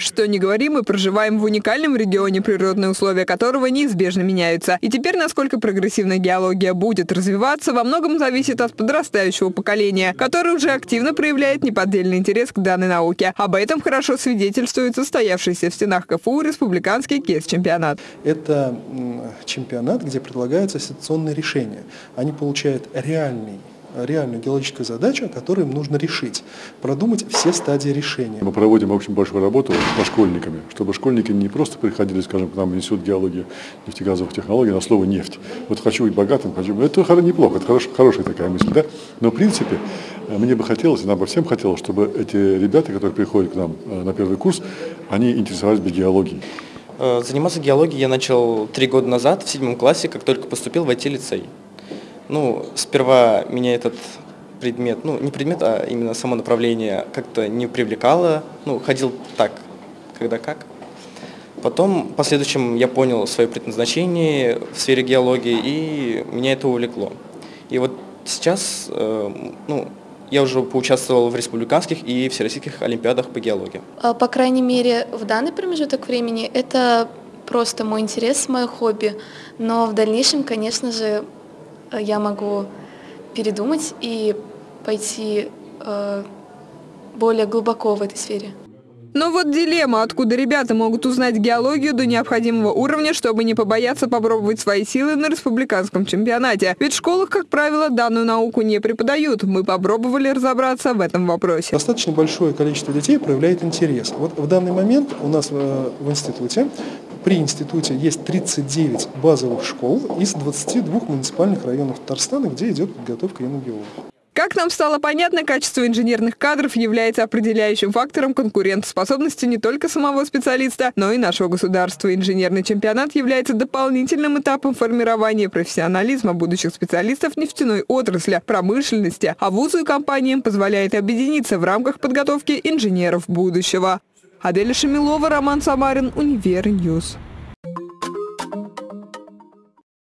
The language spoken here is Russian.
Что не говори, мы проживаем в уникальном регионе, природные условия которого неизбежно меняются. И теперь, насколько прогрессивная геология будет развиваться, во многом зависит от подрастающего поколения, которое уже активно проявляет неподдельный интерес к данной науке. Об этом хорошо свидетельствует состоявшийся в стенах КФУ республиканский КЕС-чемпионат. Это чемпионат, где предлагаются ситуационные решения. Они получают реальный реальную геологическую задачу, которую им нужно решить, продумать все стадии решения. Мы проводим очень большую работу со школьниками, чтобы школьники не просто приходили, скажем, к нам в институт геологии, нефтегазовых технологий на слово «нефть». Вот хочу быть богатым, хочу... Это неплохо, это хорош, хорошая такая мысль, да? Но в принципе мне бы хотелось, нам бы всем хотелось, чтобы эти ребята, которые приходят к нам э, на первый курс, они интересовались бы геологией. Э, заниматься геологией я начал три года назад, в седьмом классе, как только поступил в IT-лицей. Ну, сперва меня этот предмет, ну, не предмет, а именно само направление как-то не привлекало. Ну, ходил так, когда как. Потом, в последующем, я понял свое предназначение в сфере геологии, и меня это увлекло. И вот сейчас, э, ну, я уже поучаствовал в республиканских и всероссийских олимпиадах по геологии. А, по крайней мере, в данный промежуток времени это просто мой интерес, мое хобби. Но в дальнейшем, конечно же, я могу передумать и пойти э, более глубоко в этой сфере. Но вот дилемма, откуда ребята могут узнать геологию до необходимого уровня, чтобы не побояться попробовать свои силы на республиканском чемпионате. Ведь в школах, как правило, данную науку не преподают. Мы попробовали разобраться в этом вопросе. Достаточно большое количество детей проявляет интерес. Вот в данный момент у нас в, в институте при институте есть 39 базовых школ из 22 муниципальных районов Татарстана, где идет подготовка геологов. Как нам стало понятно, качество инженерных кадров является определяющим фактором конкурентоспособности не только самого специалиста, но и нашего государства. Инженерный чемпионат является дополнительным этапом формирования профессионализма будущих специалистов нефтяной отрасли, промышленности, а вузу и компаниям позволяет объединиться в рамках подготовки инженеров будущего. Аделя Шамилова, Роман Самарин, Универньюз.